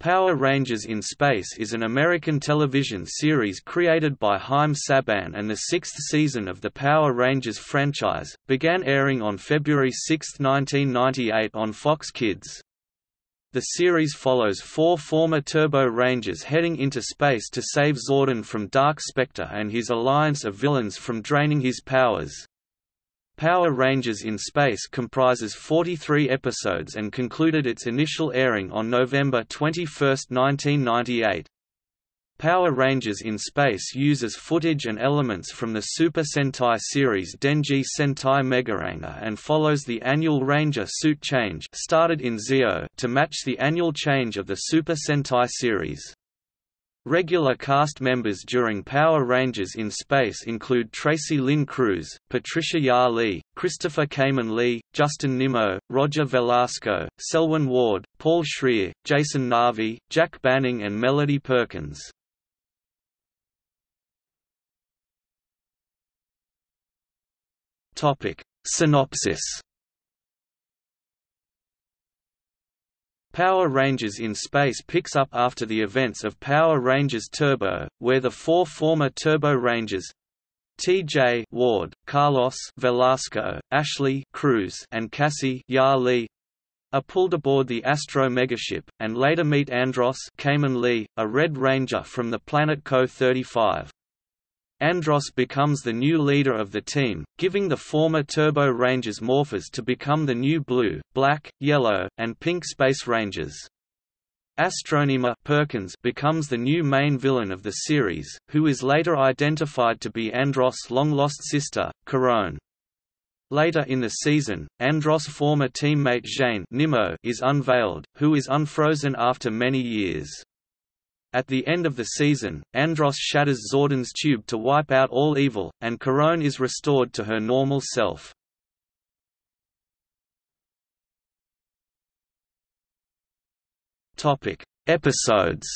Power Rangers in Space is an American television series created by Haim Saban and the sixth season of the Power Rangers franchise, began airing on February 6, 1998 on Fox Kids. The series follows four former Turbo Rangers heading into space to save Zordon from Dark Spectre and his alliance of villains from draining his powers. Power Rangers in Space comprises 43 episodes and concluded its initial airing on November 21, 1998. Power Rangers in Space uses footage and elements from the Super Sentai series Denji Sentai Megaranger and follows the annual Ranger suit change started in Zeo to match the annual change of the Super Sentai series. Regular cast members during Power Rangers in Space include Tracy Lynn Cruz, Patricia Ja Lee, Christopher Khayman Lee, Justin Nimmo, Roger Velasco, Selwyn Ward, Paul Schrier, Jason Narvy, Jack Banning and Melody Perkins. Synopsis Power Rangers in Space picks up after the events of Power Rangers Turbo, where the four former Turbo Rangers T.J. Ward, Carlos Velasco, Ashley Cruz, and Cassie Ya Lee are pulled aboard the Astro megaship, and later meet Andros Khayman Lee, a Red Ranger from the planet KO-35. Andros becomes the new leader of the team, giving the former Turbo Rangers morphers to become the new blue, black, yellow, and pink Space Rangers. Astronema Perkins becomes the new main villain of the series, who is later identified to be Andros' long-lost sister, Karone. Later in the season, Andros' former teammate Zhane Nimmo is unveiled, who is unfrozen after many years. At the end of the season, Andros shatters Zordon's tube to wipe out all evil, and Karone is restored to her normal self. Topic: Episodes.